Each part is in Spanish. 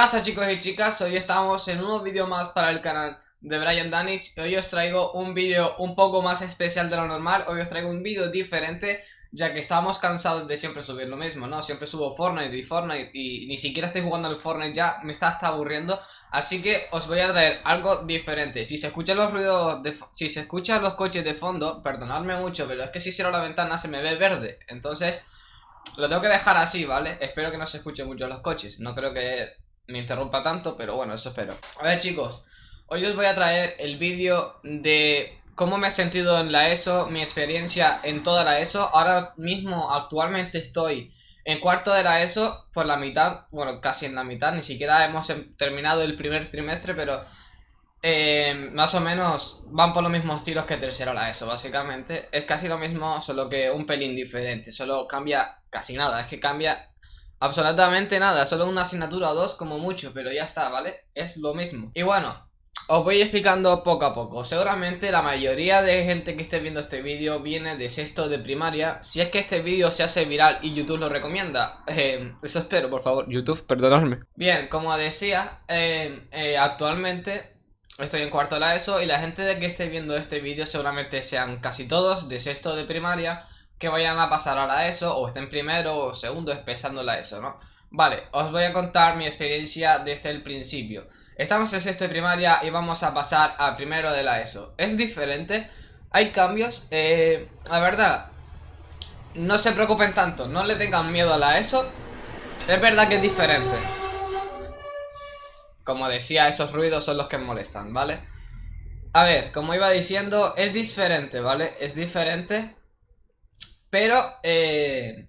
pasa chicos y chicas? Hoy estamos en un nuevo vídeo más para el canal de Brian Danich Hoy os traigo un vídeo un poco más especial de lo normal Hoy os traigo un vídeo diferente ya que estamos cansados de siempre subir lo mismo, ¿no? Siempre subo Fortnite y Fortnite y ni siquiera estoy jugando al Fortnite ya, me está hasta aburriendo Así que os voy a traer algo diferente Si se escuchan los ruidos, de si se escuchan los coches de fondo, perdonadme mucho Pero es que si cierro la ventana se me ve verde Entonces, lo tengo que dejar así, ¿vale? Espero que no se escuchen mucho los coches No creo que me interrumpa tanto, pero bueno, eso espero A ver chicos, hoy os voy a traer el vídeo de cómo me he sentido en la ESO, mi experiencia en toda la ESO. Ahora mismo, actualmente estoy en cuarto de la ESO por la mitad, bueno, casi en la mitad, ni siquiera hemos em, terminado el primer trimestre, pero eh, más o menos van por los mismos tiros que tercero la ESO, básicamente. Es casi lo mismo, solo que un pelín diferente, solo cambia casi nada, es que cambia absolutamente nada, solo una asignatura o dos como mucho, pero ya está, ¿vale? Es lo mismo. Y bueno, os voy explicando poco a poco. Seguramente la mayoría de gente que esté viendo este vídeo viene de sexto de primaria. Si es que este vídeo se hace viral y YouTube lo recomienda. Eh, eso espero, por favor. YouTube, perdonadme. Bien, como decía, eh, eh, actualmente estoy en cuarto de la ESO y la gente de que esté viendo este vídeo seguramente sean casi todos de sexto de primaria que vayan a pasar a la ESO o estén primero o segundo empezando la ESO, ¿no? Vale, os voy a contar mi experiencia desde el principio. Estamos en sexto de primaria y vamos a pasar a primero de la ESO. Es diferente, hay cambios. Eh, la verdad, no se preocupen tanto, no le tengan miedo a la ESO. Es verdad que es diferente. Como decía, esos ruidos son los que molestan, ¿vale? A ver, como iba diciendo, es diferente, ¿vale? Es diferente, pero eh,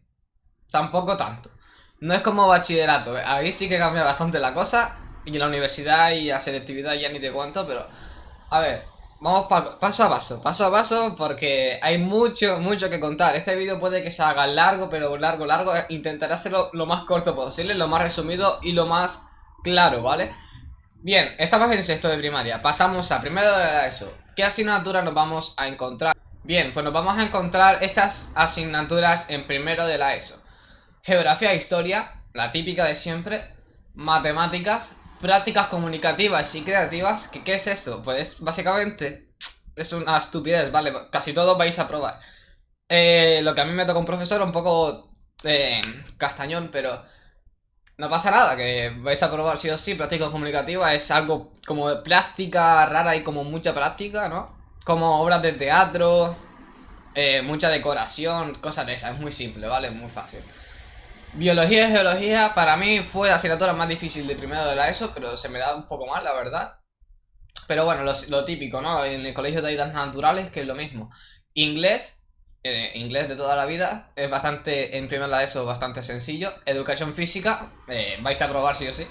tampoco tanto. No es como bachillerato, ahí sí que cambia bastante la cosa y la universidad y la selectividad ya ni te cuento, pero... A ver, vamos paso a paso, paso a paso porque hay mucho, mucho que contar. Este vídeo puede que se haga largo, pero largo, largo. Intentaré hacerlo lo más corto posible, lo más resumido y lo más claro, ¿vale? Bien, estamos en sexto de primaria, pasamos a primero de ESO. ¿Qué asignatura nos vamos a encontrar? Bien, pues nos vamos a encontrar estas asignaturas en primero de la ESO. Geografía e historia, la típica de siempre. Matemáticas, prácticas comunicativas y creativas. ¿Qué, qué es eso? Pues básicamente es una estupidez, ¿vale? Casi todos vais a probar. Eh, lo que a mí me toca un profesor un poco eh, castañón, pero no pasa nada, que vais a probar sí o sí. Práctica comunicativa es algo como plástica rara y como mucha práctica, ¿no? Como obras de teatro, eh, mucha decoración, cosas de esas. Es muy simple, ¿vale? Muy fácil. Biología y geología para mí fue la asignatura más difícil de primero de la ESO, pero se me da un poco mal, la verdad. Pero bueno, lo, típico, ¿no? En el colegio de ayudas naturales, que es lo mismo. Inglés, eh, inglés de toda la vida, es bastante, en primero la ESO, bastante sencillo. Educación física, eh, vais a probar sí o sí.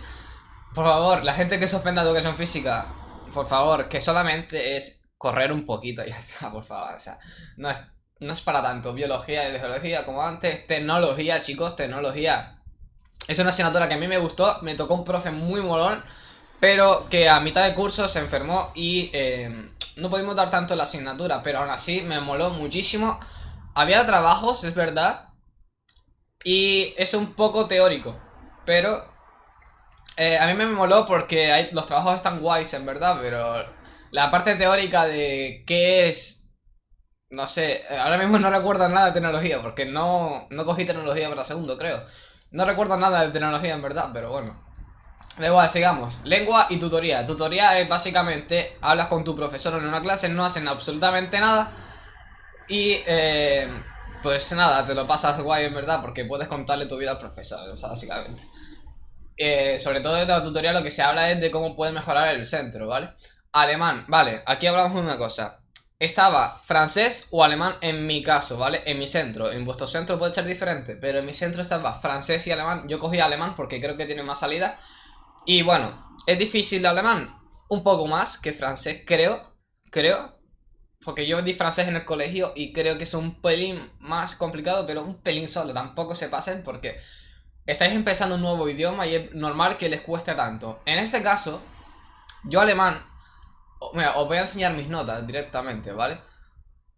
Por favor, la gente que suspenda educación física, por favor, que solamente es correr un poquito, ya está, por favor. O sea, no es no es para tanto. Biología y geología como antes. Tecnología, chicos, tecnología. Es una asignatura que a mí me gustó. Me tocó un profe muy molón. Pero que a mitad de curso se enfermó y eh, no pudimos dar tanto la asignatura. Pero aún así me moló muchísimo. Había trabajos, es verdad. Y es un poco teórico. Pero eh, a mí me moló porque los trabajos están guays, en verdad. Pero la parte teórica de qué es no sé, ahora mismo no recuerdo nada de tecnología, porque no, no cogí tecnología para segundo, creo. No recuerdo nada de tecnología en verdad, pero bueno. Da igual, sigamos. Lengua y tutoría. Tutoría es básicamente, hablas con tu profesor en una clase, no hacen absolutamente nada. Y, eh, pues nada, te lo pasas guay en verdad, porque puedes contarle tu vida al profesor, básicamente. Eh, sobre todo de la tutoría lo que se habla es de cómo puedes mejorar el centro, ¿vale? Alemán, vale, aquí hablamos de una cosa estaba francés o alemán en mi caso, ¿vale? En mi centro, en vuestro centro puede ser diferente, pero en mi centro estaba francés y alemán. Yo cogí alemán porque creo que tiene más salida. Y bueno, es difícil de alemán, un poco más que francés, creo, creo. Porque yo di francés en el colegio y creo que es un pelín más complicado, pero un pelín solo, tampoco se pasen porque estáis empezando un nuevo idioma y es normal que les cueste tanto. En este caso, yo alemán Mira, os voy a enseñar mis notas directamente, ¿vale?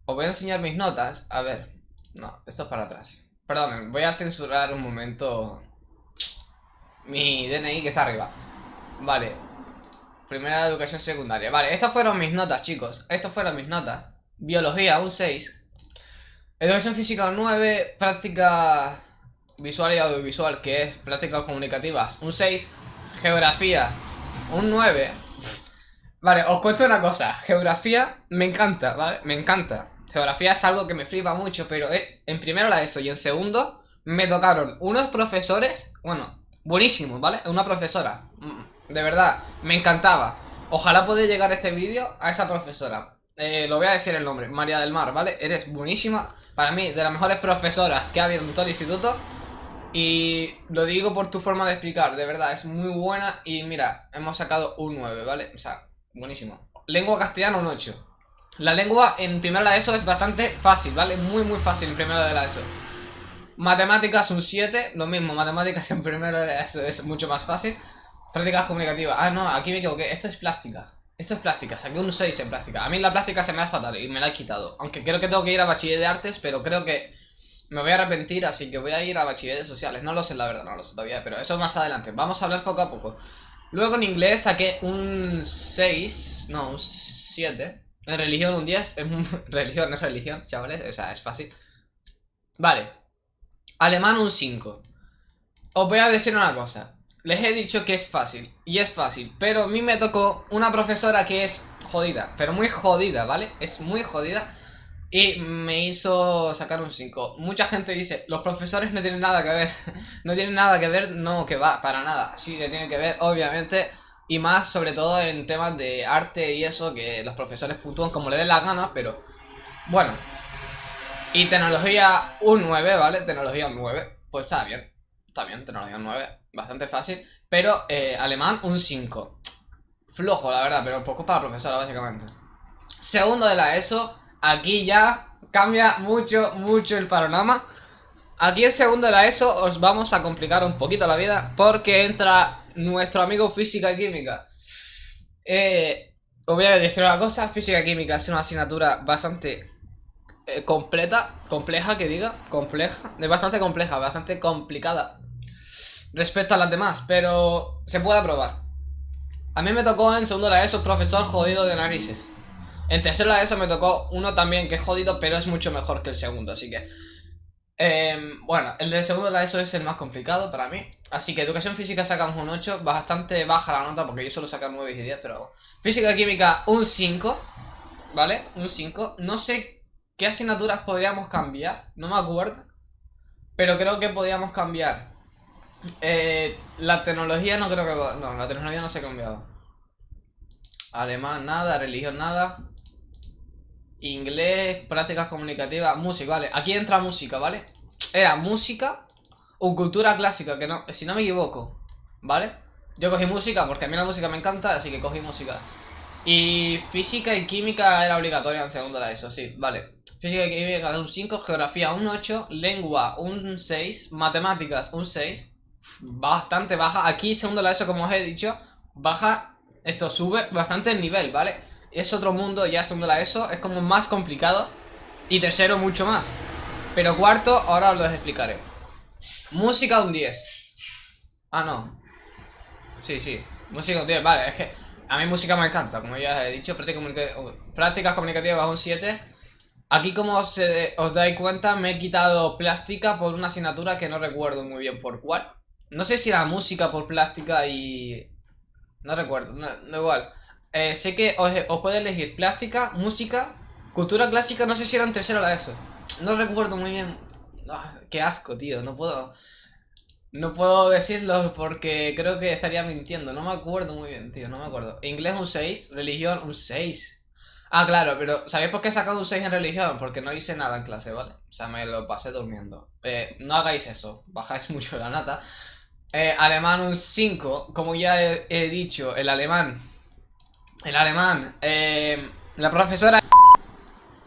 Os voy a enseñar mis notas. A ver. No, esto es para atrás. Perdón, voy a censurar un momento mi DNI que está arriba. Vale. Primera educación secundaria. Vale, estas fueron mis notas, chicos. Estas fueron mis notas. Biología, un 6. Educación física, un 9. Práctica visual y audiovisual, que es prácticas comunicativas, un 6. Geografía, un 9. Vale, os cuento una cosa. Geografía me encanta, ¿vale? Me encanta. Geografía es algo que me flipa mucho, pero eh, en primero la ESO y en segundo me tocaron unos profesores, bueno, buenísimos, ¿vale? Una profesora, mm, de verdad, me encantaba. Ojalá pueda llegar este vídeo a esa profesora. Eh, lo voy a decir el nombre, María del Mar, ¿vale? Eres buenísima, para mí, de las mejores profesoras que ha habido en todo el instituto. Y lo digo por tu forma de explicar, de verdad, es muy buena y mira, hemos sacado un 9, ¿vale? O sea, buenísimo. Lengua castellana un 8. La lengua en primera de ESO es bastante fácil, ¿vale? Muy, muy fácil en primera de la ESO. Matemáticas un 7, lo mismo, matemáticas en primera de ESO es mucho más fácil. Prácticas comunicativas. Ah, no, aquí me equivoqué. Esto es plástica. Esto es plástica, saqué un 6 en plástica. A mí la plástica se me hace fatal y me la he quitado. Aunque creo que tengo que ir a bachiller de artes, pero creo que me voy a arrepentir, así que voy a ir a bachilleres sociales. No lo sé, la verdad, no lo sé todavía, pero eso más adelante. Vamos a hablar poco a poco. Luego en inglés saqué un 6, no, un 7. En religión un 10. En religión es religión, chavales, o sea, es fácil. Vale. Alemán un 5. Os voy a decir una cosa. Les he dicho que es fácil, y es fácil, pero a mí me tocó una profesora que es jodida, pero muy jodida, ¿vale? Es muy jodida y me hizo sacar un 5. Mucha gente dice, los profesores no tienen nada que ver. no tienen nada que ver, no, que va, para nada. Sí que tienen que ver, obviamente. Y más sobre todo en temas de arte y eso, que los profesores puntúan como le den la gana, pero... Bueno. Y tecnología un 9, ¿vale? Tecnología un 9. Pues está bien. Está bien, tecnología un 9. Bastante fácil. Pero eh, alemán un 5. Flojo, la verdad, pero poco para profesora, básicamente. Segundo de la ESO aquí ya cambia mucho, mucho el panorama. Aquí en segundo de la ESO os vamos a complicar un poquito la vida porque entra nuestro amigo Física Química. Eh, os voy a decir una cosa, Física Química es una asignatura bastante eh, completa, compleja que diga, compleja, es bastante compleja, bastante complicada respecto a las demás, pero se puede aprobar. A mí me tocó en segundo de la ESO profesor jodido de narices. En tercero de eso me tocó uno también que es jodido, pero es mucho mejor que el segundo, así que... Em, bueno, el de segundo de la ESO es el más complicado para mí. Así que educación física sacamos un 8, bastante baja la nota porque yo solo sacar 9 y 10, pero... Física química un 5, ¿vale? Un 5. No sé qué asignaturas podríamos cambiar, no me acuerdo. Pero creo que podríamos cambiar. Eh, la tecnología no creo que... No, la tecnología no se ha cambiado. Alemán nada, religión nada. Inglés, prácticas comunicativas, música, vale. Aquí entra música, ¿vale? Era música o cultura clásica, que no, si no me equivoco, ¿vale? Yo cogí música porque a mí la música me encanta, así que cogí música. Y física y química era obligatoria en segundo de eso, sí, vale. Física y química un 5, geografía un 8, lengua un 6, matemáticas un 6. Bastante baja. Aquí segundo de eso, como os he dicho, baja, esto sube bastante el nivel, ¿vale? Es otro mundo, ya segundo la ESO, es como más complicado. Y tercero mucho más. Pero cuarto, ahora os lo explicaré. Música un 10. Ah, no. Sí, sí. Música un 10, vale, es que a mí música me encanta, como ya he dicho. Prácticas comunicativas un 7. Aquí como os, os dais cuenta, me he quitado plástica por una asignatura que no recuerdo muy bien por cuál. No sé si era música por plástica y... No recuerdo, no igual. Eh, sé que os, os puede elegir plástica, música, cultura clásica, no sé si era en tercero la ESO. No recuerdo muy bien. Ah, qué asco, tío, no puedo... No puedo decirlo porque creo que estaría mintiendo. No me acuerdo muy bien, tío, no me acuerdo. Inglés un 6, religión un 6. Ah, claro, pero ¿sabéis por qué he sacado un 6 en religión? Porque no hice nada en clase, ¿vale? O sea, me lo pasé durmiendo. Eh, no hagáis eso, bajáis mucho la nata. Eh, alemán un 5, como ya he dicho, el alemán el alemán. Eh, la profesora...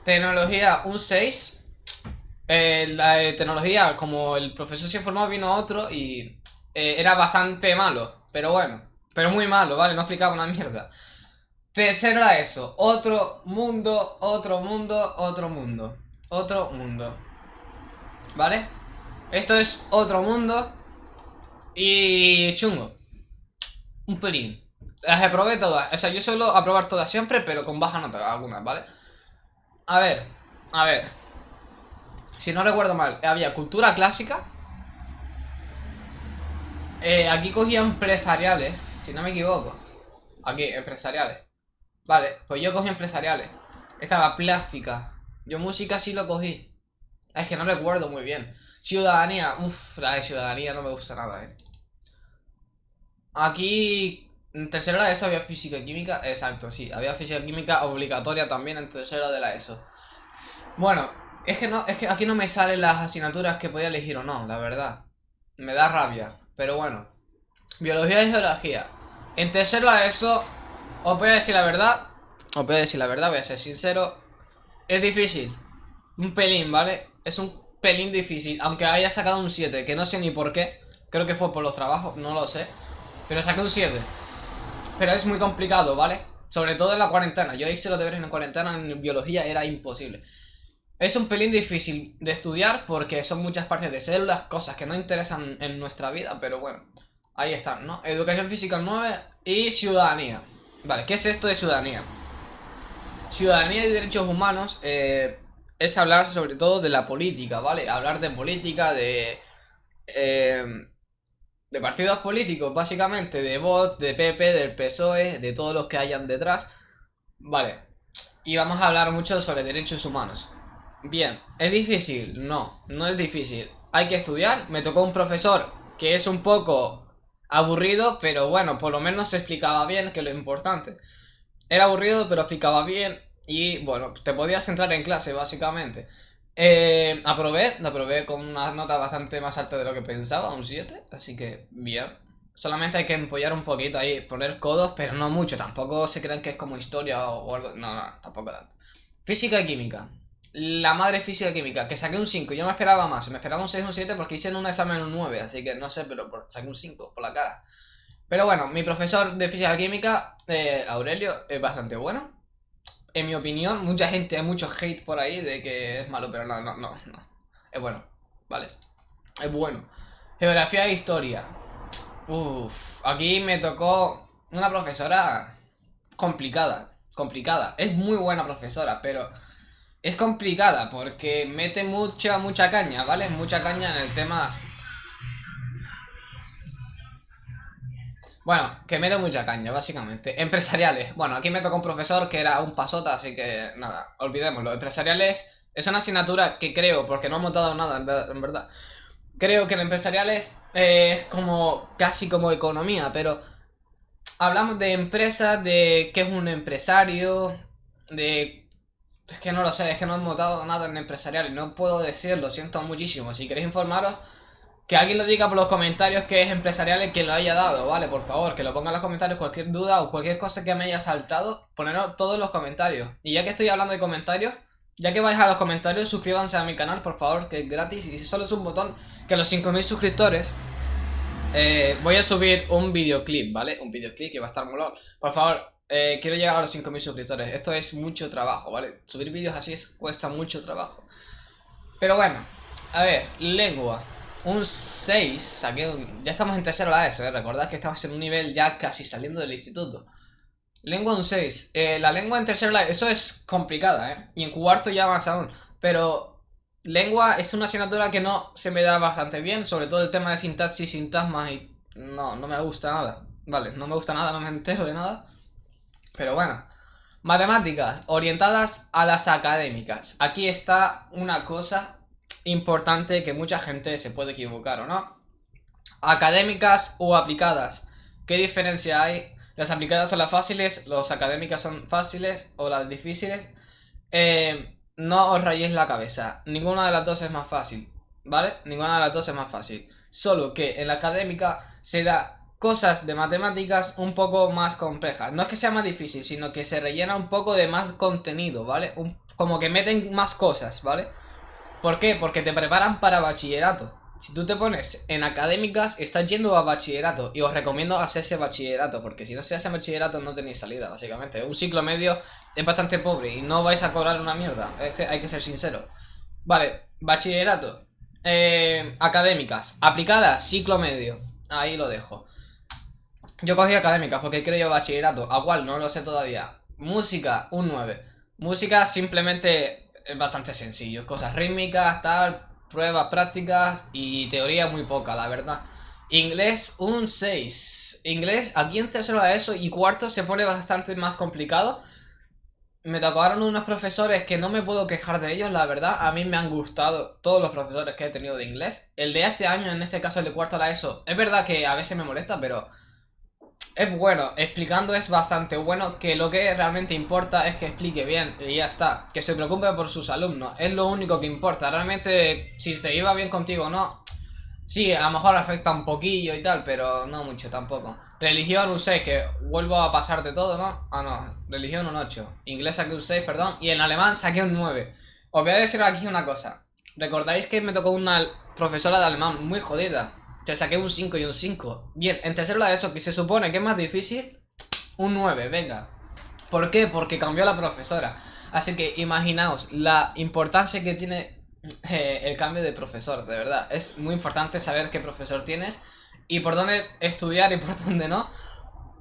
Tecnología, un 6. Eh, la tecnología, como el profesor se informó, vino otro y eh, era bastante malo. Pero bueno, pero muy malo, ¿vale? No explicaba una mierda. Tercero era eso. Otro mundo, otro mundo, otro mundo. Otro mundo. ¿Vale? Esto es otro mundo. Y chungo. Un pelín. Las aprobé todas. O sea, yo suelo aprobar todas siempre, pero con baja nota algunas, ¿vale? A ver, a ver. Si no recuerdo mal, había cultura clásica. Eh, aquí cogía empresariales, si no me equivoco. Aquí, empresariales. Vale, pues yo cogí empresariales. Estaba plástica. Yo música sí lo cogí. Es que no recuerdo muy bien. Ciudadanía. Uff, la de ciudadanía no me gusta nada, eh. Aquí, en tercero de ESO había física y química. Exacto, sí. Había física y química obligatoria también en tercero de la ESO. Bueno, es que no, es que aquí no me salen las asignaturas que podía elegir o no, la verdad. Me da rabia. Pero bueno. Biología y geología. En tercero de ESO, os voy a decir la verdad. Os voy a decir la verdad, voy a ser sincero. Es difícil. Un pelín, ¿vale? Es un pelín difícil. Aunque haya sacado un 7, que no sé ni por qué. Creo que fue por los trabajos, no lo sé. Pero saqué un 7. Pero es muy complicado, ¿vale? Sobre todo en la cuarentena. Yo hice los deberes en cuarentena en biología, era imposible. Es un pelín difícil de estudiar porque son muchas partes de células, cosas que no interesan en nuestra vida, pero bueno. Ahí están, ¿no? Educación física 9 y ciudadanía. Vale, ¿qué es esto de ciudadanía? Ciudadanía y derechos humanos eh, es hablar sobre todo de la política, ¿vale? Hablar de política, de... Eh, de partidos políticos, básicamente, de VOT, de PP, del PSOE, de todos los que hayan detrás. Vale. Y vamos a hablar mucho sobre derechos humanos. Bien, ¿es difícil? No, no es difícil. Hay que estudiar. Me tocó un profesor que es un poco aburrido, pero bueno, por lo menos se explicaba bien, que lo importante. Era aburrido, pero explicaba bien y bueno, te podías entrar en clase, básicamente. Eh, aprobé, aprobé con una nota bastante más alta de lo que pensaba, un 7, así que bien. Solamente hay que empollar un poquito ahí, poner codos, pero no mucho, tampoco se crean que es como historia o, algo, no, no, tampoco tanto. Física y química. La madre física y química, que saqué un 5, yo me esperaba más, me esperaba un 6 o un 7 porque hice en un examen un 9, así que no sé, pero saqué un 5 por la cara. Pero bueno, mi profesor de física y química, eh, Aurelio, es bastante bueno en mi opinión, mucha gente, hay mucho hate por ahí de que es malo, pero no, no, no, no. Es bueno, ¿vale? Es bueno. Geografía e historia. Uf, aquí me tocó una profesora complicada, complicada. Es muy buena profesora, pero es complicada porque mete mucha, mucha caña, ¿vale? Mucha caña en el tema Bueno, que me da mucha caña, básicamente. Empresariales. Bueno, aquí me tocó un profesor que era un pasota, así que nada, olvidémoslo. Empresariales es una asignatura que creo, porque no hemos dado nada, en verdad. Creo que en empresariales eh, es como casi como economía, pero hablamos de empresas, de qué es un empresario, de... Es que no lo sé, es que no hemos dado nada en empresariales, no puedo decirlo, siento muchísimo. Si queréis informaros, que alguien lo diga por los comentarios que es empresarial que lo haya dado, ¿vale? Por favor, que lo ponga en los comentarios cualquier duda o cualquier cosa que me haya saltado, ponerlo todos en los comentarios. Y ya que estoy hablando de comentarios, ya que vais a los comentarios, suscríbanse a mi canal, por favor, que es gratis y solo es un botón que los 5000 suscriptores eh, voy a subir un videoclip, ¿vale? Un videoclip que va a estar molón. Por favor, eh, quiero llegar a los 5000 suscriptores. Esto es mucho trabajo, ¿vale? Subir vídeos así cuesta mucho trabajo. Pero bueno, a ver, lengua. Un 6, saqué. Ya estamos en tercero la ESO, ¿eh? Recordad que estamos en un nivel ya casi saliendo del instituto. Lengua un 6. Eh, la lengua en tercero la ESO es complicada, ¿eh? Y en cuarto ya más aún. Pero lengua es una asignatura que no se me da bastante bien. Sobre todo el tema de sintaxis, sintagmas y... No, no me gusta nada. Vale, no me gusta nada, no me entero de nada. Pero bueno. Matemáticas, orientadas a las académicas. Aquí está una cosa importante que mucha gente se puede equivocar o no. Académicas o aplicadas. ¿Qué diferencia hay? Las aplicadas son las fáciles, las académicas son fáciles o las difíciles. Eh, no os rayéis la cabeza. Ninguna de las dos es más fácil. ¿Vale? Ninguna de las dos es más fácil. Solo que en la académica se da cosas de matemáticas un poco más complejas. No es que sea más difícil, sino que se rellena un poco de más contenido, ¿vale? como que meten más cosas, ¿vale? ¿Por qué? Porque te preparan para bachillerato. Si tú te pones en académicas, estás yendo a bachillerato. Y os recomiendo hacerse bachillerato, porque si no se hace bachillerato no tenéis salida, básicamente. Un ciclo medio es bastante pobre y no vais a cobrar una mierda. Es que hay que ser sincero. Vale, bachillerato. Eh, académicas. Aplicadas, ciclo medio. Ahí lo dejo. Yo cogí académicas porque creo bachillerato. ¿A cuál? No lo sé todavía. Música, un 9. Música simplemente es bastante sencillo. Cosas rítmicas, tal, pruebas prácticas y teoría muy poca, la verdad. Inglés, un 6. Inglés, aquí en tercero de eso y cuarto se pone bastante más complicado. Me tocaron unos profesores que no me puedo quejar de ellos, la verdad. A mí me han gustado todos los profesores que he tenido de inglés. El de este año, en este caso el de cuarto de la ESO, es verdad que a veces me molesta, pero es bueno. Explicando es bastante bueno. Que lo que realmente importa es que explique bien y ya está. Que se preocupe por sus alumnos. Es lo único que importa. Realmente, si te iba bien contigo o no, Sí, a lo mejor afecta un poquillo y tal, pero no mucho tampoco. Religión un 6, que vuelvo a pasar de todo, ¿no? Ah, no, religión un 8. Inglés saqué un 6, perdón. Y en alemán saqué un 9. Os voy a decir aquí una cosa. ¿Recordáis que me tocó una profesora de alemán muy jodida? Que saqué un 5 y un 5. Bien, en tercero la de eso, que se supone que es más difícil, un 9, venga. ¿Por qué? Porque cambió la profesora. Así que imaginaos la importancia que tiene eh, el cambio de profesor, de verdad. Es muy importante saber qué profesor tienes y por dónde estudiar y por dónde no.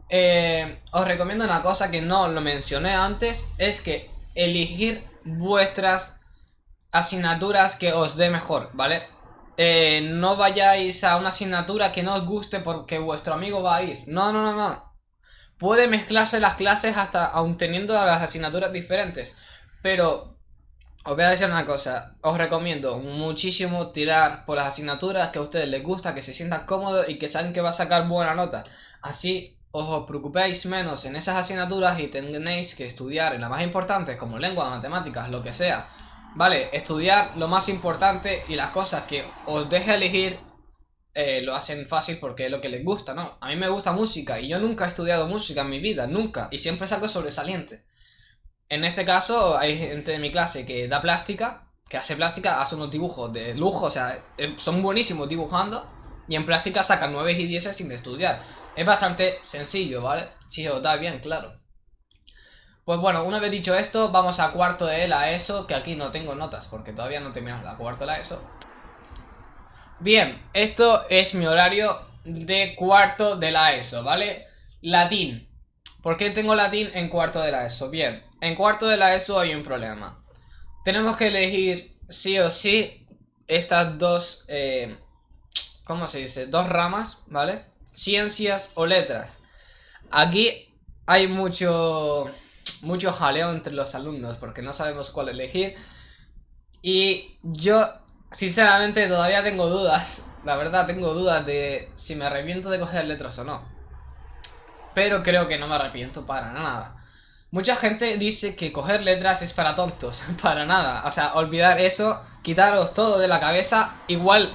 Eh, os recomiendo una cosa que no lo mencioné antes, es que elegir vuestras asignaturas que os dé mejor, ¿vale? Eh, no vayáis a una asignatura que no os guste porque vuestro amigo va a ir. No, no, no, no. Puede mezclarse las clases hasta aún teniendo las asignaturas diferentes. Pero os voy a decir una cosa, os recomiendo muchísimo tirar por las asignaturas que a ustedes les gusta, que se sientan cómodos y que saben que va a sacar buena nota. Así os preocupéis menos en esas asignaturas y tenéis que estudiar en las más importantes como lengua, matemáticas, lo que sea. Vale, estudiar lo más importante y las cosas que os deje elegir eh, lo hacen fácil porque es lo que les gusta, ¿no? A mí me gusta música y yo nunca he estudiado música en mi vida, nunca. Y siempre saco sobresaliente. En este caso hay gente de mi clase que da plástica, que hace plástica, hace unos dibujos de lujo, o sea, eh, son buenísimos dibujando. Y en plástica sacan 9 y 10 sin estudiar. Es bastante sencillo, ¿vale? Si os da bien, claro. Pues bueno, una vez dicho esto, vamos a cuarto de la ESO, que aquí no tengo notas, porque todavía no terminamos la cuarto de la ESO. Bien, esto es mi horario de cuarto de la ESO, ¿vale? Latín. ¿Por qué tengo latín en cuarto de la ESO? Bien, en cuarto de la ESO hay un problema. Tenemos que elegir sí o sí estas dos, eh, ¿cómo se dice? Dos ramas, ¿vale? Ciencias o letras. Aquí hay mucho, mucho jaleo entre los alumnos porque no sabemos cuál elegir. Y yo, sinceramente, todavía tengo dudas. La verdad, tengo dudas de si me arrepiento de coger letras o no. Pero creo que no me arrepiento para nada. Mucha gente dice que coger letras es para tontos, para nada. O sea, olvidar eso, quitaros todo de la cabeza. Igual,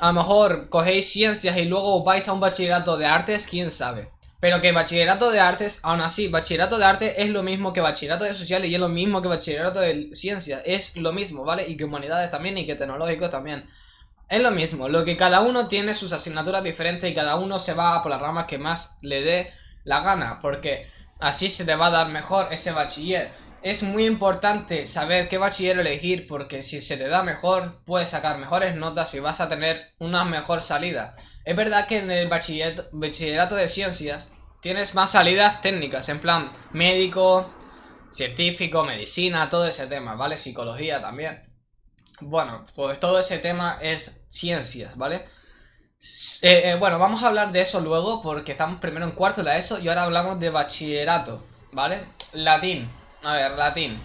a lo mejor cogéis ciencias y luego vais a un bachillerato de artes, quién sabe. Pero que bachillerato de artes, aún así, bachillerato de arte es lo mismo que bachillerato de sociales y es lo mismo que bachillerato de ciencias. Es lo mismo, ¿vale? Y que humanidades también y que tecnológicos también. Es lo mismo, lo que cada uno tiene sus asignaturas diferentes y cada uno se va por las ramas que más le dé la gana. Porque Así se te va a dar mejor ese bachiller. Es muy importante saber qué bachiller elegir porque si se te da mejor puedes sacar mejores notas y vas a tener una mejor salida. Es verdad que en el bachillerato, de ciencias tienes más salidas técnicas, en plan médico, científico, medicina, todo ese tema, ¿vale? Psicología también. Bueno, pues todo ese tema es ciencias, ¿vale? Eh, eh, bueno, vamos a hablar de eso luego porque estamos primero en cuarto de la ESO y ahora hablamos de bachillerato, ¿vale? Latín, a ver, latín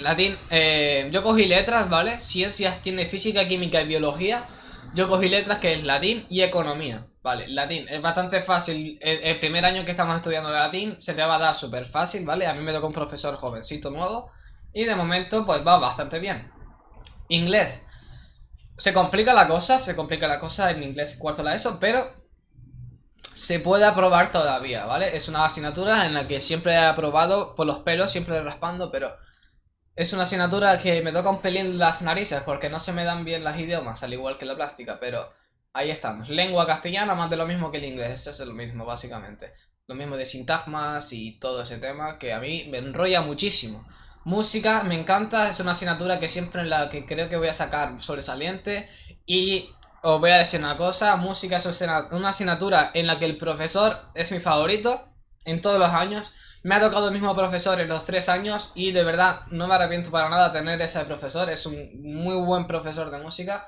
Latín, eh, yo cogí letras, ¿vale? Ciencias tiene física, química y biología Yo cogí letras que es latín y economía Vale, latín, es bastante fácil el, primer año que estamos estudiando latín se te va a dar súper fácil, ¿vale? A mí me tocó un profesor jovencito nuevo Y de momento pues va bastante bien Inglés se complica la cosa, se complica la cosa en inglés cuarto la ESO, pero se puede aprobar todavía, ¿vale? Es una asignatura en la que siempre he aprobado por los pelos, siempre raspando, pero es una asignatura que me toca un pelín las narices porque no se me dan bien las idiomas, al igual que la plástica, pero ahí estamos. Lengua castellana más de lo mismo que el inglés, eso es lo mismo básicamente. Lo mismo de sintagmas y todo ese tema que a mí me enrolla muchísimo. Música, me encanta, es una asignatura que siempre en la que creo que voy a sacar sobresaliente y os voy a decir una cosa, música es una asignatura en la que el profesor es mi favorito en todos los años. Me ha tocado el mismo profesor en los tres años y de verdad no me arrepiento para nada tener ese profesor. Es un muy buen profesor de música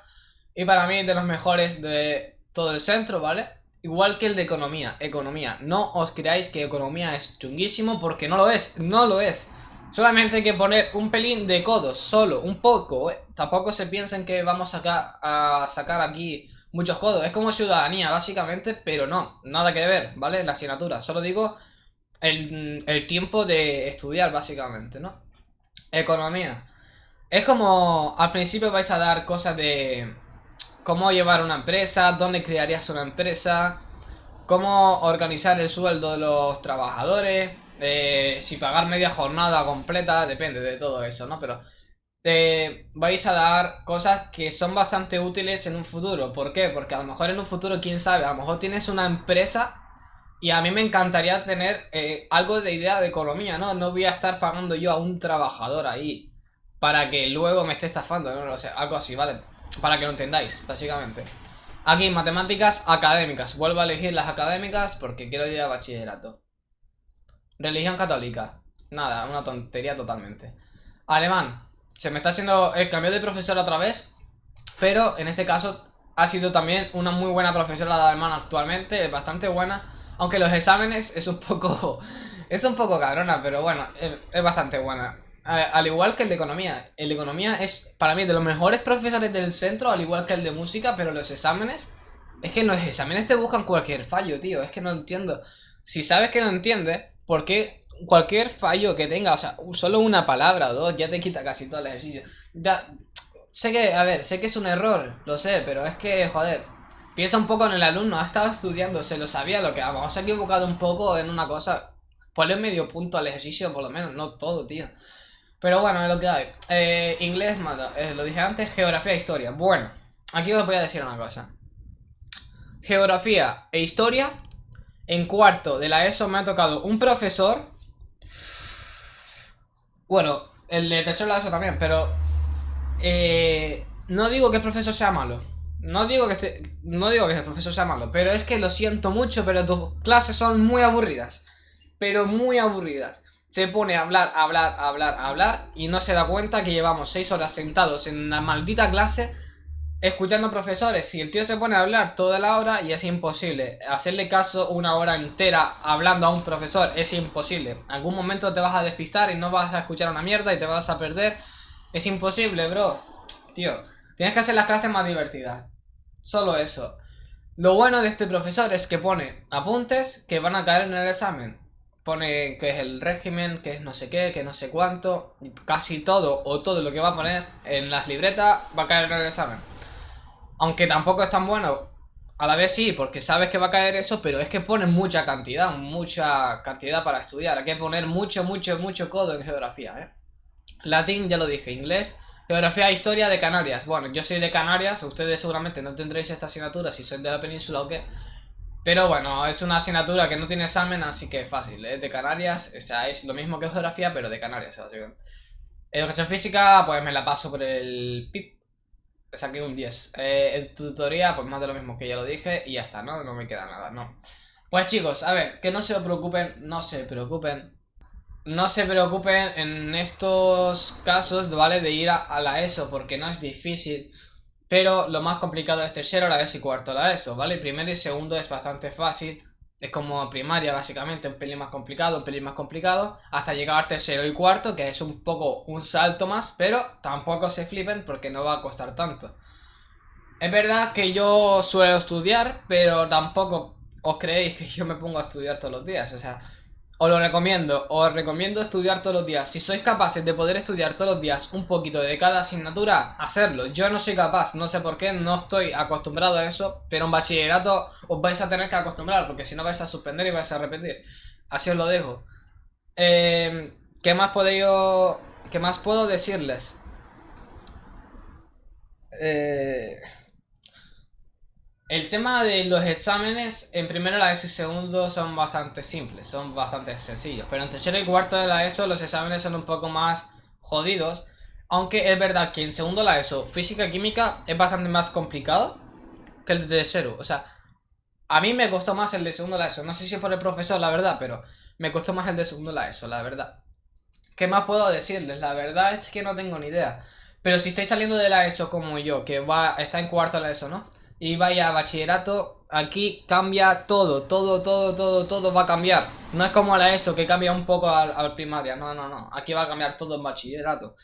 y para mí de los mejores de todo el centro, ¿vale? Igual que el de economía. Economía. No os creáis que economía es chunguísimo porque no lo es. No lo es. Solamente hay que poner un pelín de codos, solo, un poco. ¿eh? Tampoco se piensen que vamos acá a sacar aquí muchos codos. Es como ciudadanía, básicamente, pero no, nada que ver, ¿vale? La asignatura. Solo digo el, el tiempo de estudiar, básicamente, ¿no? Economía. Es como, al principio vais a dar cosas de cómo llevar una empresa, dónde crearías una empresa, cómo organizar el sueldo de los trabajadores, eh, si pagar media jornada completa, depende de todo eso, ¿no? Pero te vais a dar cosas que son bastante útiles en un futuro. ¿Por qué? Porque a lo mejor en un futuro, quién sabe, a lo mejor tienes una empresa y a mí me encantaría tener eh, algo de idea de economía, ¿no? No voy a estar pagando yo a un trabajador ahí para que luego me esté estafando, no lo sé, algo así, ¿vale? Para que lo entendáis, básicamente. Aquí, matemáticas académicas. Vuelvo a elegir las académicas porque quiero ir a bachillerato. Religión católica. Nada, una tontería totalmente. Alemán. Se me está haciendo el cambio de profesor otra vez. Pero en este caso ha sido también una muy buena profesora de alemán actualmente. Bastante buena. Aunque los exámenes es un poco... Es un poco cabrona, pero bueno, es, bastante buena. Al igual que el de economía. El de economía es para mí de los mejores profesores del centro, al igual que el de música, pero los exámenes... Es que los exámenes te buscan cualquier fallo, tío. Es que no entiendo. Si sabes que no entiendes, porque cualquier fallo que tenga, o sea, solo una palabra o dos ya te quita casi todo el ejercicio. Ya, sé que, a ver, sé que es un error, lo sé, pero es que, joder, piensa un poco en el alumno, ha estado estudiando, se lo sabía lo que vamos, se ha equivocado un poco en una cosa. Ponle medio punto al ejercicio, por lo menos, no todo, tío. Pero bueno, es lo que hay. Eh, inglés, eh, lo dije antes, geografía e historia. Bueno, aquí os voy a decir una cosa. Geografía e historia en cuarto de la ESO me ha tocado un profesor. Bueno, el de tercero de la ESO también, pero... Eh, no digo que el profesor sea malo. No digo que este, no digo que el profesor sea malo, pero es que lo siento mucho, pero tus clases son muy aburridas. Pero muy aburridas. Se pone a hablar, a hablar, a hablar, a hablar y no se da cuenta que llevamos seis horas sentados en una maldita clase escuchando profesores. y el tío se pone a hablar toda la hora y es imposible. Hacerle caso una hora entera hablando a un profesor es imposible. Algún momento te vas a despistar y no vas a escuchar una mierda y te vas a perder. Es imposible, bro. Tío, tienes que hacer las clases más divertidas. Solo eso. Lo bueno de este profesor es que pone apuntes que van a caer en el examen. Pone que es el régimen, que es no sé qué, que no sé cuánto. Casi todo o todo lo que va a poner en las libretas va a caer en el examen. Aunque tampoco es tan bueno. A la vez sí, porque sabes que va a caer eso, pero es que ponen mucha cantidad, mucha cantidad para estudiar. Hay que poner mucho, mucho, mucho codo en geografía, ¿eh? Latín, ya lo dije, inglés. Geografía e historia de Canarias. Bueno, yo soy de Canarias, ustedes seguramente no tendréis esta asignatura si sois de la península o qué. Pero bueno, es una asignatura que no tiene examen, así que fácil, ¿eh? De Canarias, o sea, es lo mismo que geografía, pero de Canarias, Educación física, pues me la paso por el PIP, saqué un 10. Eh, tutoría, pues más de lo mismo que ya lo dije y ya está, ¿no? No me queda nada, ¿no? Pues chicos, a ver, que no se preocupen, no se preocupen. No se preocupen en estos casos, ¿vale? De ir a, la ESO, porque no es difícil. Pero lo más complicado es tercero, la ESO y cuarto la ESO, ¿vale? Primero y segundo es bastante fácil. Es como primaria, básicamente, un pelín más complicado, un pelín más complicado, hasta llegar al tercero y cuarto, que es un poco un salto más, pero tampoco se flipen porque no va a costar tanto. Es verdad que yo suelo estudiar, pero tampoco os creéis que yo me pongo a estudiar todos los días, o sea, os lo recomiendo, os recomiendo estudiar todos los días. Si sois capaces de poder estudiar todos los días un poquito de cada asignatura, hacerlo. Yo no soy capaz, no sé por qué, no estoy acostumbrado a eso, pero en bachillerato os vais a tener que acostumbrar, porque si no vais a suspender y vais a repetir. Así os lo dejo. Eh, ¿Qué más podéis... ¿Qué más puedo decirles? Eh... El tema de los exámenes en primero la ESO y segundo son bastante simples, son bastante sencillos. Pero en tercero y cuarto de la ESO los exámenes son un poco más jodidos. Aunque es verdad que en segundo la ESO física y química es bastante más complicado. que el de cero. O sea, a mí me costó más el de segundo la ESO. No sé si es por el profesor, la verdad, pero me costó más el de segundo la ESO, la verdad. ¿Qué más puedo decirles? La verdad es que no tengo ni idea. Pero si estáis saliendo de la ESO como yo, que va está en cuarto la ESO, ¿no? Y vaya a bachillerato, aquí cambia todo, todo, todo, todo, todo va a cambiar. No es como la ESO que cambia un poco al, primaria, no, no, no. Aquí va a cambiar todo en bachillerato.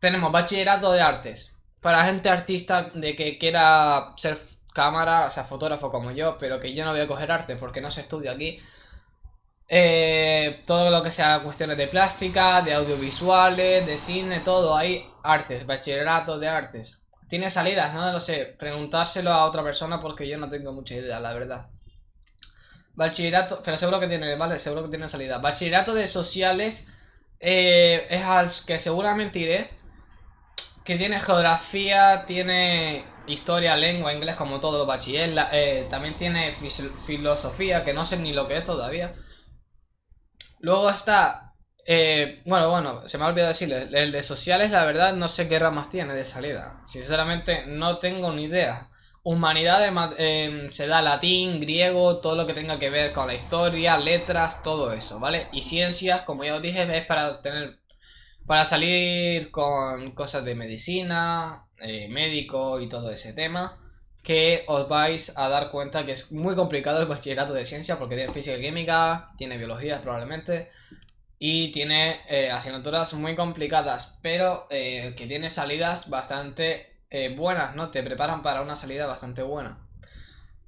Tenemos bachillerato de artes. Para gente artista de que quiera ser cámara, o sea, fotógrafo como yo, pero que yo no voy a coger arte porque no se estudia aquí. Eh, todo lo que sea cuestiones de plástica, de audiovisuales, de cine, todo ahí, artes, bachillerato de artes. ¿Tiene salidas? No lo sé, preguntárselo a otra persona porque yo no tengo mucha idea, la verdad. Bachillerato, pero seguro que tiene, vale, seguro que tiene salida. Bachillerato de sociales eh, es al que seguramente iré. Que tiene geografía, tiene historia, lengua, inglés, como todo bachiller. Eh, también tiene filosofía, que no sé ni lo que es todavía. Luego está... Eh, bueno, bueno, se me ha olvidado decirles. El de sociales, la verdad, no sé qué ramas tiene de salida. Sinceramente, no tengo ni idea. Humanidades eh, se da latín, griego, todo lo que tenga que ver con la historia, letras, todo eso, ¿vale? Y ciencias, como ya os dije, es para tener... Para salir con cosas de medicina, eh, médico y todo ese tema que os vais a dar cuenta que es muy complicado el bachillerato de ciencia porque tiene física y química, tiene biología probablemente y tiene eh, asignaturas muy complicadas, pero eh, que tiene salidas bastante eh, buenas, ¿no? Te preparan para una salida bastante buena.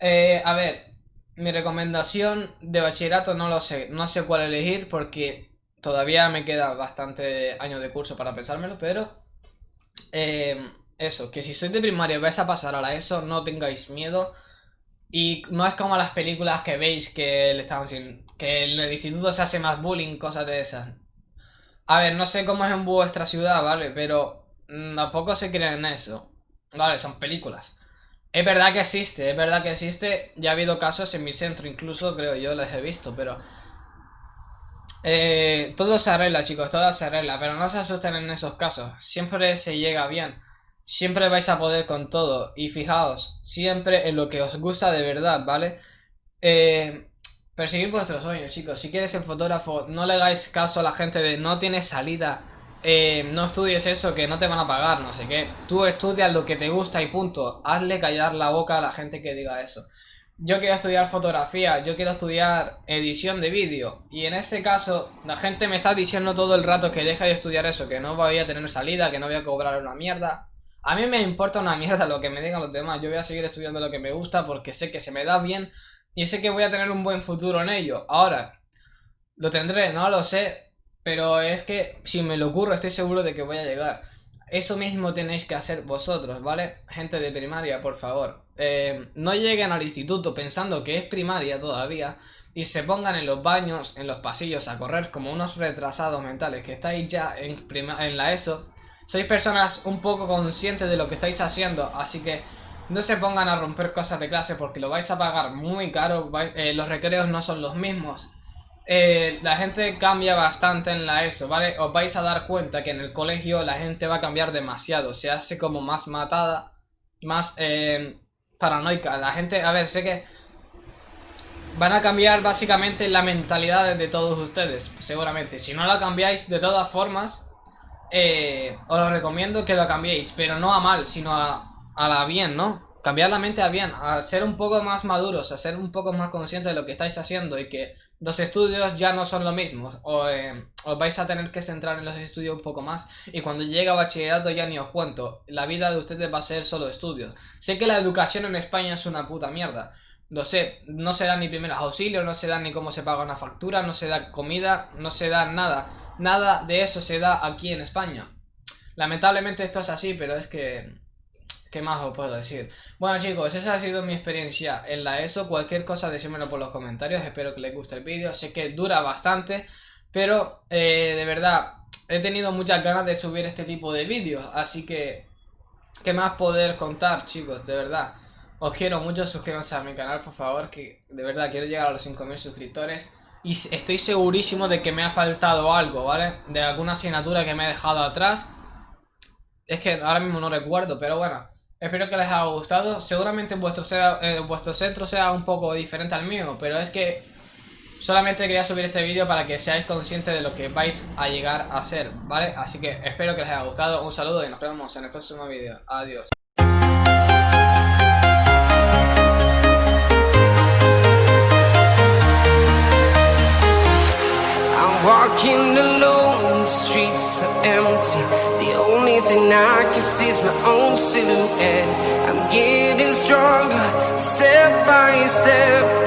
a ver, mi recomendación de bachillerato no lo sé, no sé cuál elegir porque todavía me queda bastante años de curso para pensármelo, pero eso, que si sois de primaria y vais a pasar a ESO, no tengáis miedo. Y no es como las películas que veis que le estamos sin, que en el instituto se hace más bullying, cosas de esas. A ver, no sé cómo es en vuestra ciudad, ¿vale? Pero tampoco se creen en eso. Vale, son películas. Es verdad que existe, es verdad que existe. Ya ha habido casos en mi centro, incluso creo yo les he visto, pero... Eh, todo se arregla, chicos, todo se arregla. Pero no se asusten en esos casos. Siempre se llega bien. Siempre vais a poder con todo. Y fijaos, siempre en lo que os gusta de verdad, ¿vale? Eh, perseguir vuestros sueños, chicos. Si quieres ser fotógrafo, no le hagáis caso a la gente de no tienes salida. Eh, no estudies eso, que no te van a pagar, no sé qué. Tú estudias lo que te gusta y punto. Hazle callar la boca a la gente que diga eso. Yo quiero estudiar fotografía, yo quiero estudiar edición de vídeo. Y en este caso, la gente me está diciendo todo el rato que deja de estudiar eso, que no voy a tener salida, que no voy a cobrar una mierda. A mí me importa una mierda lo que me digan los demás. Yo voy a seguir estudiando lo que me gusta porque sé que se me da bien y sé que voy a tener un buen futuro en ello. Ahora, lo tendré, no lo sé, pero es que si me lo ocurro estoy seguro de que voy a llegar. Eso mismo tenéis que hacer vosotros, ¿vale? Gente de primaria, por favor. Eh, no lleguen al instituto pensando que es primaria todavía y se pongan en los baños, en los pasillos a correr como unos retrasados mentales que estáis ya en, en la ESO sois personas un poco conscientes de lo que estáis haciendo, así que no se pongan a romper cosas de clase porque lo vais a pagar muy caro, eh, los recreos no son los mismos. Eh, la gente cambia bastante en la ESO, ¿vale? Os vais a dar cuenta que en el colegio la gente va a cambiar demasiado, se hace como más matada, más eh, paranoica. La gente, a ver, sé que van a cambiar básicamente la mentalidad de todos ustedes, seguramente. Si no la cambiáis, de todas formas, os lo recomiendo que lo cambiéis, pero no a mal, sino a, la bien, ¿no? Cambiar la mente a bien, a ser un poco más maduros, a ser un poco más conscientes de lo que estáis haciendo y que los estudios ya no son lo mismo. O, eh, os vais a tener que centrar en los estudios un poco más y cuando llegue a bachillerato ya ni os cuento. La vida de ustedes va a ser solo estudios. Sé que la educación en España es una puta mierda. Lo sé, no se dan ni primeros auxilios, no se dan ni cómo se paga una factura, no se da comida, no se da nada. Nada de eso se da aquí en España. Lamentablemente esto es así, pero es que... ¿Qué más os puedo decir? Bueno chicos, esa ha sido mi experiencia en la ESO. Cualquier cosa decídmelo por los comentarios. Espero que les guste el vídeo. Sé que dura bastante. Pero eh, de verdad, he tenido muchas ganas de subir este tipo de vídeos. Así que... ¿Qué más poder contar chicos? De verdad. Os quiero mucho. Suscríbanse a mi canal por favor. Que de verdad quiero llegar a los 5000 suscriptores. Y estoy segurísimo de que me ha faltado algo, ¿vale? De alguna asignatura que me he dejado atrás. Es que ahora mismo no recuerdo, pero bueno. Espero que les haya gustado. Seguramente vuestro, eh, vuestro centro sea un poco diferente al mío, pero es que solamente quería subir este vídeo para que seáis conscientes de lo que vais a llegar a ser, ¿vale? Así que espero que les haya gustado. Un saludo y nos vemos en el próximo vídeo. Adiós. Thing I can see is my own silhouette. I'm getting stronger, step by step